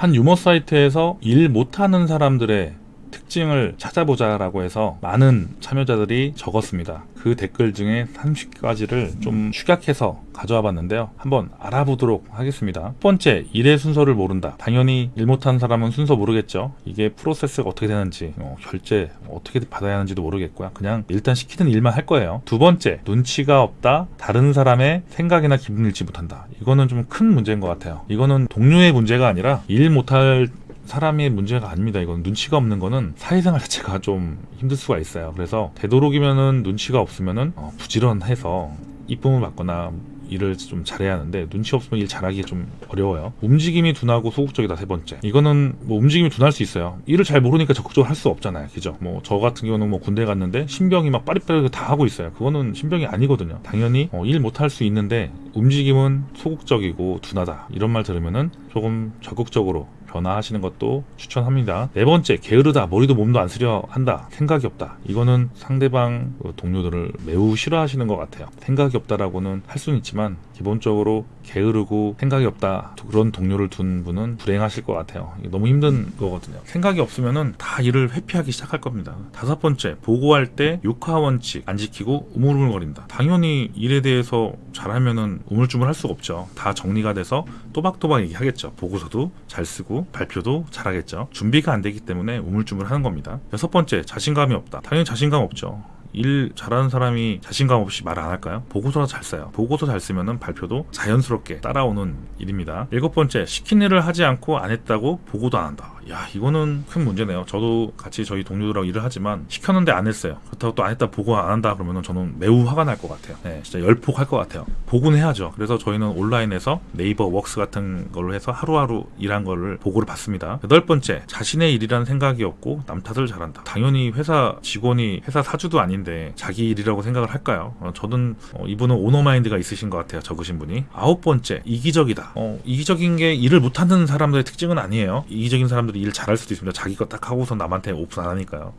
한 유머 사이트에서 일 못하는 사람들의 특징을 찾아보자 라고 해서 많은 참여자들이 적었습니다. 그 댓글 중에 30가지를 좀 축약해서 가져와 봤는데요. 한번 알아보도록 하겠습니다. 첫 번째, 일의 순서를 모른다. 당연히 일 못하는 사람은 순서 모르겠죠. 이게 프로세스가 어떻게 되는지, 어, 결제 어떻게 받아야 하는지도 모르겠고요. 그냥 일단 시키는 일만 할 거예요. 두 번째, 눈치가 없다. 다른 사람의 생각이나 기분을 읽지 못한다. 이거는 좀 큰 문제인 것 같아요. 이거는 동료의 문제가 아니라 일 못할 사람의 문제가 아닙니다. 이건 눈치가 없는 거는 사회생활 자체가 좀 힘들 수가 있어요. 그래서 되도록이면은 눈치가 없으면은 어, 부지런해서 이쁨을 받거나 일을 좀 잘해야 하는데 눈치 없으면 일 잘하기 좀 어려워요. 움직임이 둔하고 소극적이다 세 번째. 이거는 뭐 움직임이 둔할 수 있어요. 일을 잘 모르니까 적극적으로 할 수 없잖아요. 그죠? 뭐 저 같은 경우는 뭐 군대 갔는데 신병이 막 빠릿빠릿 다 하고 있어요. 그거는 신병이 아니거든요. 당연히 어, 일 못할 수 있는데 움직임은 소극적이고 둔하다. 이런 말 들으면은 조금 적극적으로 변화하시는 것도 추천합니다. 네 번째, 게으르다. 머리도 몸도 안 쓰려 한다. 생각이 없다. 이거는 상대방 그 동료들을 매우 싫어하시는 것 같아요. 생각이 없다라고는 할 수는 있지만 기본적으로 게으르고 생각이 없다 그런 동료를 둔 분은 불행하실 것 같아요. 너무 힘든 거거든요. 생각이 없으면은 다 일을 회피하기 시작할 겁니다. 다섯 번째, 보고할 때 육하 원칙 안 지키고 우물우물거린다. 당연히 일에 대해서 잘하면은 우물쭈물할 수가 없죠. 다 정리가 돼서 또박또박 얘기하겠죠. 보고서도 잘 쓰고 발표도 잘하겠죠. 준비가 안 되기 때문에 우물쭈물하는 겁니다. 여섯 번째, 자신감이 없다. 당연히 자신감 없죠. 일 잘하는 사람이 자신감 없이 말안 할까요? 보고서 잘 써요. 보고서 잘 쓰면은 발표도 자연스럽게 따라오는 일입니다. 일곱 번째, 시킨 일을 하지 않고 안 했다고 보고도 안 한다. 야, 이거는 큰 문제네요. 저도 같이 저희 동료들하고 일을 하지만 시켰는데 안 했어요. 그렇다고 또 안 했다 보고 안 한다 그러면은 저는 매우 화가 날 것 같아요. 네, 진짜 열폭할 것 같아요. 보고는 해야죠. 그래서 저희는 온라인에서 네이버 웍스 같은 걸로 해서 하루하루 일한 거를 보고를 받습니다. 여덟 번째, 자신의 일이라는 생각이 없고 남 탓을 잘한다. 당연히 회사 직원이 회사 사주도 아닌 데 자기 일이라고 생각을 할까요? 어, 저는 어, 이분은 오너 마인드가 있으신 것 같아요. 적으신 분이. 아홉 번째, 이기적이다. 어, 이기적인 게 일을 못하는 사람들의 특징은 아니에요. 이기적인 사람들이 일 잘할 수도 있습니다. 자기 거 딱 하고서 남한테 오픈 안 하니까요.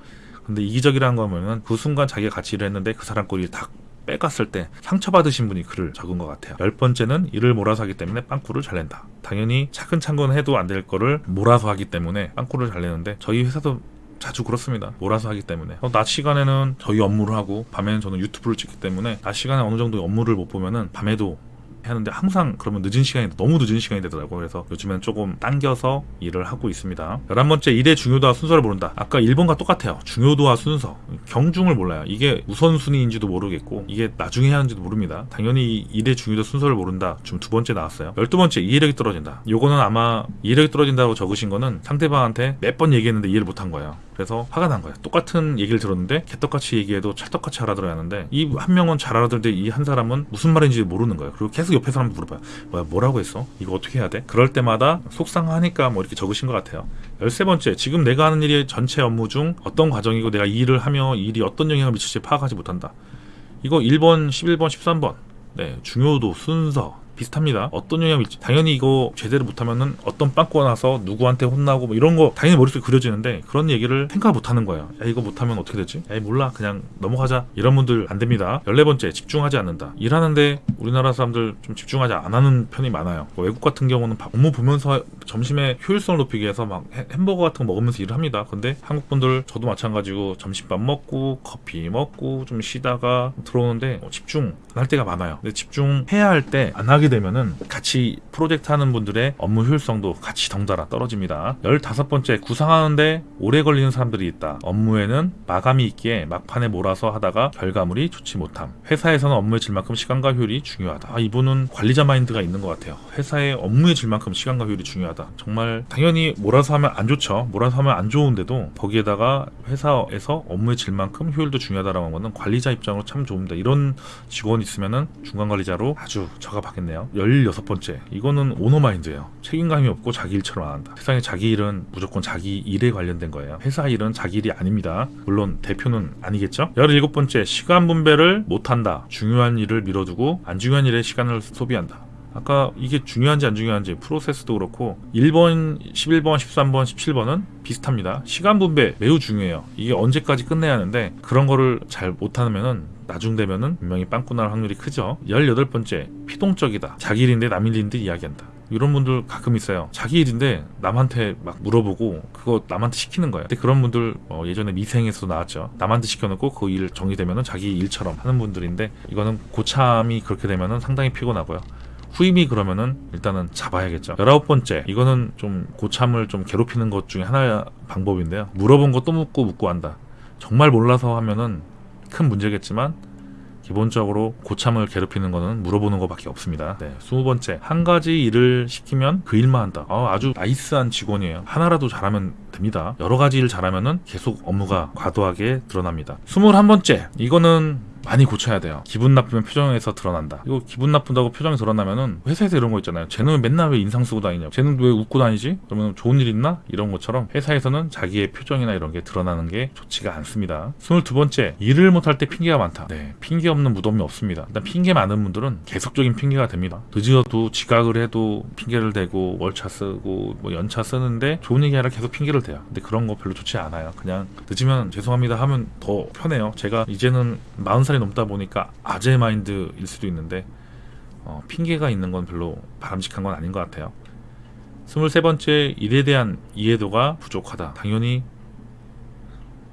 근데 이기적이라는 거면은 그 순간 자기가 같이 일을 했는데 그 사람 꼴이 다 빼갔을 때 상처받으신 분이 글을 적은 것 같아요. 열 번째는 일을 몰아서 하기 때문에 빵꾸를 잘 낸다. 당연히 차근차근 해도 안 될 거를 몰아서 하기 때문에 빵꾸를 잘 내는데 저희 회사도 자주 그렇습니다. 몰아서 하기 때문에. 어, 낮 시간에는 저희 업무를 하고 밤에는 저는 유튜브를 찍기 때문에 낮 시간에 어느 정도 업무를 못 보면은 밤에도 하는데 항상 그러면 늦은 시간이 너무 늦은 시간이 되더라고요. 그래서 요즘엔 조금 당겨서 일을 하고 있습니다. 11번째 일의 중요도와 순서를 모른다. 아까 1번과 똑같아요. 중요도와 순서. 경중을 몰라요. 이게 우선순위인지도 모르겠고 이게 나중에 하는지도 모릅니다. 당연히 일의 중요도 순서를 모른다. 지금 두 번째 나왔어요. 12번째 이해력이 떨어진다. 요거는 아마 이해력이 떨어진다고 적으신 거는 상대방한테 몇 번 얘기했는데 이해를 못한 거예요. 그래서 화가 난 거예요. 똑같은 얘기를 들었는데 개떡같이 얘기해도 찰떡같이 알아들어야 하는데 이 한 명은 잘 알아들는데 이 한 사람은 무슨 말인지 모르는 거예요. 그리고 계속 옆에 사람 물어봐요. 뭐야 뭐라고 했어? 이거 어떻게 해야 돼? 그럴 때마다 속상하니까 뭐 이렇게 적으신 것 같아요. 열세 번째 지금 내가 하는 일이 전체 업무 중 어떤 과정이고 내가 이 일을 하며 이 일이 어떤 영향을 미칠지 파악하지 못한다. 이거 1번, 11번, 13번. 네, 중요도, 순서, 비슷합니다. 어떤 영향이 있지? 당연히 이거 제대로 못하면은 어떤 빵꾸가 나서 누구한테 혼나고 뭐 이런 거 당연히 머릿속에 그려지는데 그런 얘기를 생각 못하는 거예요. 야 이거 못하면 어떻게 되지? 야 몰라 그냥 넘어가자 이런 분들 안 됩니다. 열네 번째 집중하지 않는다. 일하는데 우리나라 사람들 좀 집중하지 안 하는 편이 많아요. 뭐 외국 같은 경우는 업무 보면서 점심에 효율성을 높이기 위해서 막 햄버거 같은 거 먹으면서 일을 합니다. 근데 한국 분들 저도 마찬가지고 점심밥 먹고 커피 먹고 좀 쉬다가 들어오는데 뭐 집중 안 할 때가 많아요. 근데 집중해야 할 때 안 하게 되면은 같이 프로젝트 하는 분들의 업무 효율성도 같이 덩달아 떨어집니다. 15번째 구상하는데 오래 걸리는 사람들이 있다. 업무에는 마감이 있기에 막판에 몰아서 하다가 결과물이 좋지 못함. 회사에서는 업무의 질만큼 시간과 효율이 중요하다. 아, 이분은 관리자 마인드가 있는 것 같아요. 회사의 업무의 질만큼 시간과 효율이 중요하다. 정말 당연히 몰아서 하면 안 좋죠. 몰아서 하면 안 좋은데도 거기에다가 회사에서 업무의 질만큼 효율도 중요하다라는 거는 관리자 입장으로 참 좋습니다. 이런 직원이 있으면은 중간 관리자로 아주 적합하겠네요. 16번째. 이거는 오너 마인드예요. 책임감이 없고 자기 일처럼 안 한다. 세상에 자기 일은 무조건 자기 일에 관련된 거예요. 회사 일은 자기 일이 아닙니다. 물론 대표는 아니겠죠? 17번째. 시간 분배를 못한다. 중요한 일을 미뤄두고 안 중요한 일에 시간을 소비한다. 아까 이게 중요한지 안 중요한지 프로세스도 그렇고 1번, 11번, 13번, 17번은 비슷합니다. 시간 분배 매우 중요해요. 이게 언제까지 끝내야 하는데 그런 거를 잘 못하면은 나중 되면은 분명히 빵꾸 날 확률이 크죠. 18번째 피동적이다. 자기 일인데 남 일인데 이야기한다. 이런 분들 가끔 있어요. 자기 일인데 남한테 막 물어보고 그거 남한테 시키는 거예요. 근데 그런 분들 어, 예전에 미생에서도 나왔죠. 남한테 시켜놓고 그 일 정리되면은 자기 일처럼 하는 분들인데 이거는 고참이 그렇게 되면은 상당히 피곤하고요. 후임이 그러면은 일단은 잡아야겠죠. 열아홉 번째 이거는 좀 고참을 좀 괴롭히는 것 중에 하나의 방법인데요. 물어본 거 또 묻고 묻고 한다. 정말 몰라서 하면은 큰 문제겠지만 기본적으로 고참을 괴롭히는 거는 물어보는 것밖에 없습니다. 네, 스무 번째 한 가지 일을 시키면 그 일만 한다. 아, 아주 nice한 직원이에요. 하나라도 잘하면 됩니다. 여러 가지 일 잘하면은 계속 업무가 과도하게 늘어납니다. 스물한 번째 이거는 많이 고쳐야 돼요. 기분 나쁘면 표정에서 드러난다. 이거 기분 나쁜다고 표정이 드러나면은 회사에서 이런 거 있잖아요. 쟤는 왜 맨날 왜 인상 쓰고 다니냐? 쟤는 왜 웃고 다니지? 그러면 좋은 일 있나? 이런 것처럼 회사에서는 자기의 표정이나 이런 게 드러나는 게 좋지가 않습니다. 스물두 번째 일을 못할 때 핑계가 많다. 네, 핑계 없는 무덤이 없습니다. 일단 핑계 많은 분들은 계속적인 핑계가 됩니다. 늦어도 지각을 해도 핑계를 대고 월차 쓰고 뭐 연차 쓰는데 좋은 얘기 아니라 계속 핑계를 대요. 근데 그런 거 별로 좋지 않아요. 그냥 늦으면 죄송합니다 하면 더 편해요. 제가 이제는 40살 이 넘다 보니까 아재 마인드일 수도 있는데 어, 핑계가 있는 건 별로 바람직한 건 아닌 것 같아요. 23번째 일에 대한 이해도가 부족하다. 당연히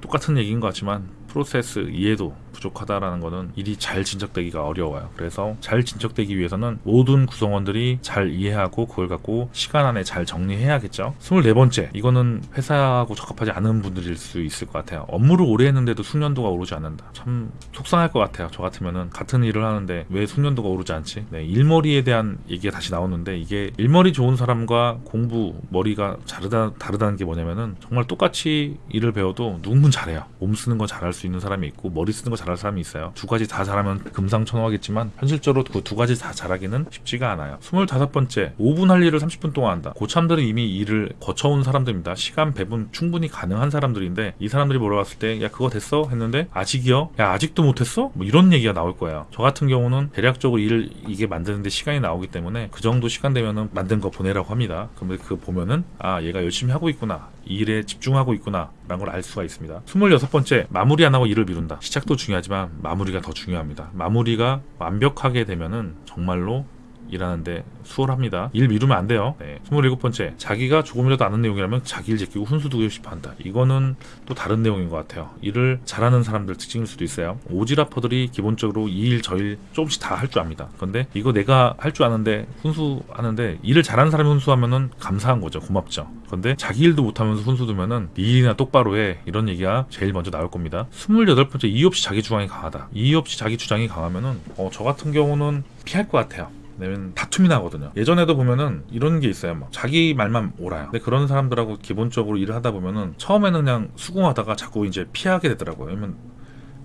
똑같은 얘기인 것 같지만 프로세스 이해도 부족하다라는 거는 일이 잘 진척되기가 어려워요. 그래서 잘 진척되기 위해서는 모든 구성원들이 잘 이해하고 그걸 갖고 시간 안에 잘 정리해야겠죠. 24번째, 이거는 회사하고 적합하지 않은 분들일 수 있을 것 같아요. 업무를 오래 했는데도 숙련도가 오르지 않는다. 참 속상할 것 같아요. 저 같으면은 같은 일을 하는데 왜 숙련도가 오르지 않지? 네, 일머리에 대한 얘기가 다시 나오는데 이게 일머리 좋은 사람과 공부 머리가 다르다, 다르다는 게 뭐냐면은 정말 똑같이 일을 배워도 누군 잘해요. 몸 쓰는 거 잘할 수 있는 사람이 있고 머리 쓰는 거 잘할 사람이 있어요. 두 가지 다 잘하면 금상첨화겠지만 현실적으로 그 두 가지 다 잘하기는 쉽지가 않아요. 25번째, 5분 할 일을 30분 동안 한다. 고참들은 이미 일을 거쳐온 사람들입니다. 시간 배분 충분히 가능한 사람들인데 이 사람들이 물어봤을 때 야 그거 됐어? 했는데 아직이요? 야 아직도 못했어? 뭐 이런 얘기가 나올 거예요. 저 같은 경우는 대략적으로 일을 이게 만드는데 시간이 나오기 때문에 그 정도 시간 되면은 만든 거 보내라고 합니다. 그러면 그 보면은 아 얘가 열심히 하고 있구나. 이 일에 집중하고 있구나. 라는 걸 알 수가 있습니다. 26번째, 마무리 안 하고 일을 미룬다. 시작도 중요하지만 마무리가 더 중요합니다. 마무리가 완벽하게 되면은 정말로 일하는데 수월합니다. 일 미루면 안 돼요. 네. 27번째, 자기가 조금이라도 아는 내용이라면 자기 일 제끼고 훈수 두고 싶어 한다. 이거는 또 다른 내용인 것 같아요. 일을 잘하는 사람들 특징일 수도 있어요. 오지라퍼들이 기본적으로 이 일 저 일 조금씩 다 할 줄 압니다. 그런데 이거 내가 할 줄 아는데 훈수하는데 일을 잘하는 사람이 훈수하면은 감사한 거죠. 고맙죠. 그런데 자기 일도 못하면서 훈수 두면은 네 일이나 똑바로 해. 이런 얘기가 제일 먼저 나올 겁니다. 28번째, 이유 없이 자기 주장이 강하다. 이유 없이 자기 주장이 강하면은 어, 저 같은 경우는 피할 것 같아요. 왜냐면 다툼이 나거든요. 예전에도 보면은 이런 게 있어요. 막 자기 말만 옳아요. 근데 그런 사람들하고 기본적으로 일을 하다 보면은 처음에는 그냥 수긍하다가 자꾸 이제 피하게 되더라고요. 왜냐면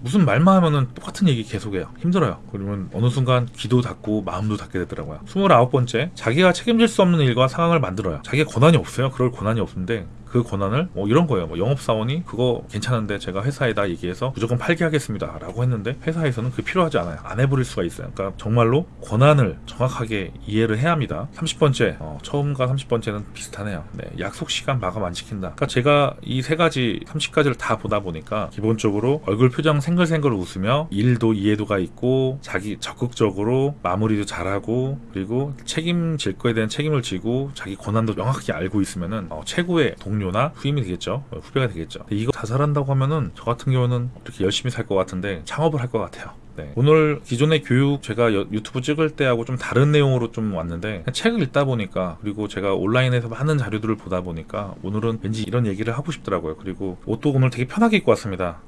무슨 말만 하면은 똑같은 얘기 계속해요. 힘들어요. 그러면 어느 순간 귀도 닫고 마음도 닫게 되더라고요. 29번째, 자기가 책임질 수 없는 일과 상황을 만들어요. 자기가 권한이 없어요. 그럴 권한이 없는데 그 권한을 뭐 이런 거예요. 뭐 영업사원이 그거 괜찮은데 제가 회사에다 얘기해서 무조건 팔게 하겠습니다. 라고 했는데 회사에서는 그게 필요하지 않아요. 안 해버릴 수가 있어요. 그러니까 정말로 권한을 정확하게 이해를 해야 합니다. 30번째, 어, 처음과 30번째는 비슷하네요. 네, 약속 시간 마감 안 지킨다. 그러니까 제가 이 세 가지, 30가지를 다 보다 보니까 기본적으로 얼굴 표정 생글생글 웃으며 일도 이해도가 있고 자기 적극적으로 마무리도 잘하고 그리고 책임질 거에 대한 책임을 지고 자기 권한도 명확히 알고 있으면은 어, 최고의 동료 나 후임이 되겠죠. 어, 후배가 되겠죠. 이거 다 잘한다고 하면은 저 같은 경우는 이렇게 열심히 살 것 같은데 창업을 할 것 같아요. 네. 오늘 기존의 교육 제가 여- 유튜브 찍을 때하고 좀 다른 내용으로 좀 왔는데 책을 읽다 보니까 그리고 제가 온라인에서 많은 자료들을 보다 보니까 오늘은 왠지 이런 얘기를 하고 싶더라고요. 그리고 옷도 오늘 되게 편하게 입고 왔습니다.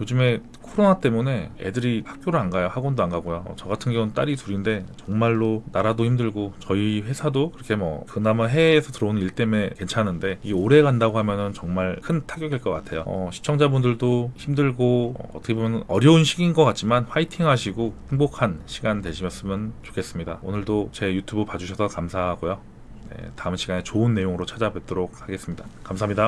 요즘에 코로나 때문에 애들이 학교를 안 가요. 학원도 안 가고요. 어, 저 같은 경우는 딸이 둘인데 정말로 나라도 힘들고 저희 회사도 그렇게 뭐 그나마 해외에서 들어오는 일 때문에 괜찮은데 이게 오래 간다고 하면은 정말 큰 타격일 것 같아요. 어, 시청자분들도 힘들고 어, 어떻게 보면 어려운 시기인 것 같지만 화이팅 하시고 행복한 시간 되시면 좋겠습니다. 오늘도 제 유튜브 봐주셔서 감사하고요. 네, 다음 시간에 좋은 내용으로 찾아뵙도록 하겠습니다. 감사합니다.